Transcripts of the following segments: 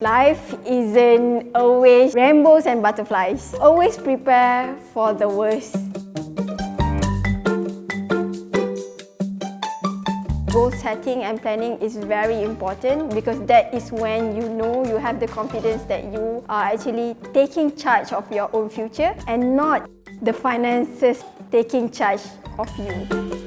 Life isn't always rainbows and butterflies. Always prepare for the worst. Goal setting and planning is very important because that is when you know you have the confidence that you are actually taking charge of your own future and not the finances taking charge of you.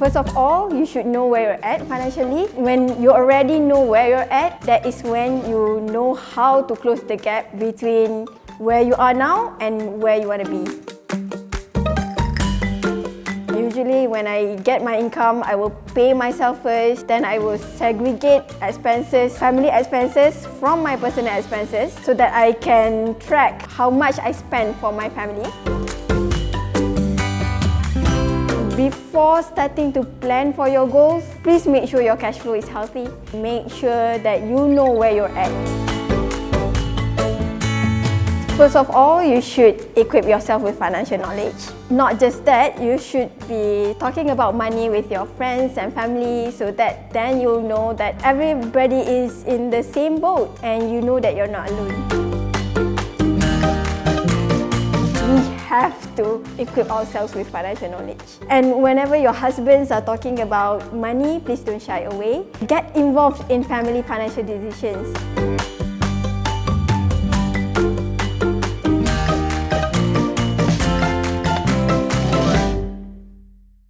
First of all, you should know where you're at financially. When you already know where you're at, that is when you know how to close the gap between where you are now and where you want to be. Usually when I get my income, I will pay myself first, then I will segregate expenses, family expenses from my personal expenses so that I can track how much I spend for my family. Before starting to plan for your goals, please make sure your cash flow is healthy. Make sure that you know where you're at. First of all, you should equip yourself with financial knowledge. Not just that, you should be talking about money with your friends and family so that then you'll know that everybody is in the same boat and you know that you're not alone. Have to equip ourselves with financial knowledge. And whenever your husbands are talking about money, please don't shy away. Get involved in family financial decisions.